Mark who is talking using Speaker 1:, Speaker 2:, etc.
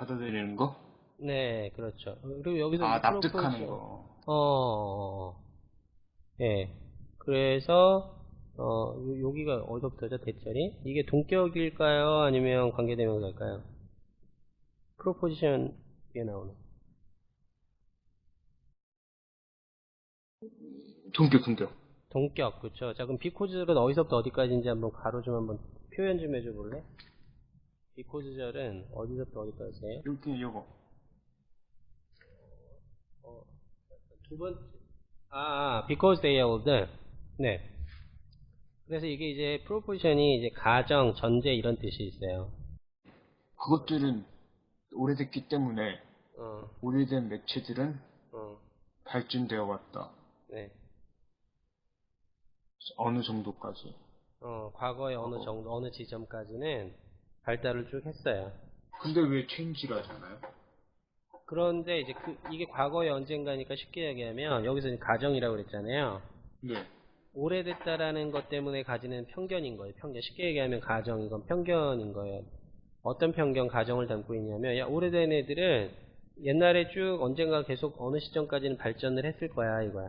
Speaker 1: 받아들이는 거?
Speaker 2: 네, 그렇죠. 그리고 여기서
Speaker 1: 아, 납득하는
Speaker 2: 프로포즈-
Speaker 1: 거.
Speaker 2: 어, 어, 어. 예. 그래서, 어, 요- 여기가 어디서부터죠, 대절이? 이게 동격일까요? 아니면 관계대명사일까요? 프로포지션에 나오는.
Speaker 1: 동격, 동격.
Speaker 2: 동격, 그쵸. 자, 그럼 비코즈절은 어디서부터 어디까지인지 한번 가로 좀 한번 표현 좀 해줘 볼래? 비코즈절은 어디서부터 어디까지예요?
Speaker 1: 여기, 요거.
Speaker 2: 두 번째. 아, 아, because they are older. 네. 그래서 이게 이제 프로포지션이 이제 가정, 전제 이런 뜻이 있어요.
Speaker 1: 그것들은 오래됐기 때문에
Speaker 2: 어,
Speaker 1: 오래된 매체들은
Speaker 2: 어,
Speaker 1: 발전되어 왔다.
Speaker 2: 네.
Speaker 1: 어느 정도까지.
Speaker 2: 어, 과거의 어느 정도, 어느 지점까지는 발달을 쭉 했어요.
Speaker 1: 근데 왜 체인지를 하잖아요?
Speaker 2: 그런데 이제 그, 이게 과거의 언젠가니까 쉽게 얘기하면 여기서 이제 가정이라고 그랬잖아요.
Speaker 1: 네.
Speaker 2: 오래됐다라는 것 때문에 가지는 편견인 거예요. 편견. 쉽게 얘기하면 가정, 이건 편견인 거예요. 어떤 편견, 가정을 담고 있냐면, 야, 오래된 애들은 옛날에 쭉 언젠가 계속 어느 시점까지는 발전을 했을 거야, 이거야.